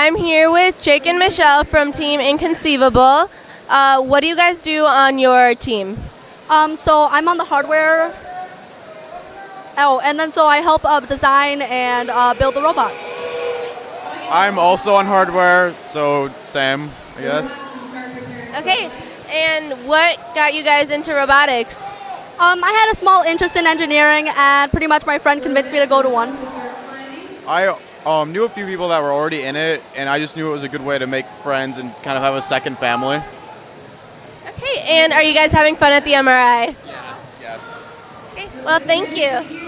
I'm here with Jake and Michelle from Team Inconceivable. Uh, what do you guys do on your team? Um, so I'm on the hardware. Oh, and then so I help uh, design and uh, build the robot. I'm also on hardware, so Sam, I guess. Okay, and what got you guys into robotics? Um, I had a small interest in engineering, and pretty much my friend convinced me to go to one. I um, knew a few people that were already in it, and I just knew it was a good way to make friends and kind of have a second family. Okay, and are you guys having fun at the MRI? Yeah. Yes. Okay, well, thank you.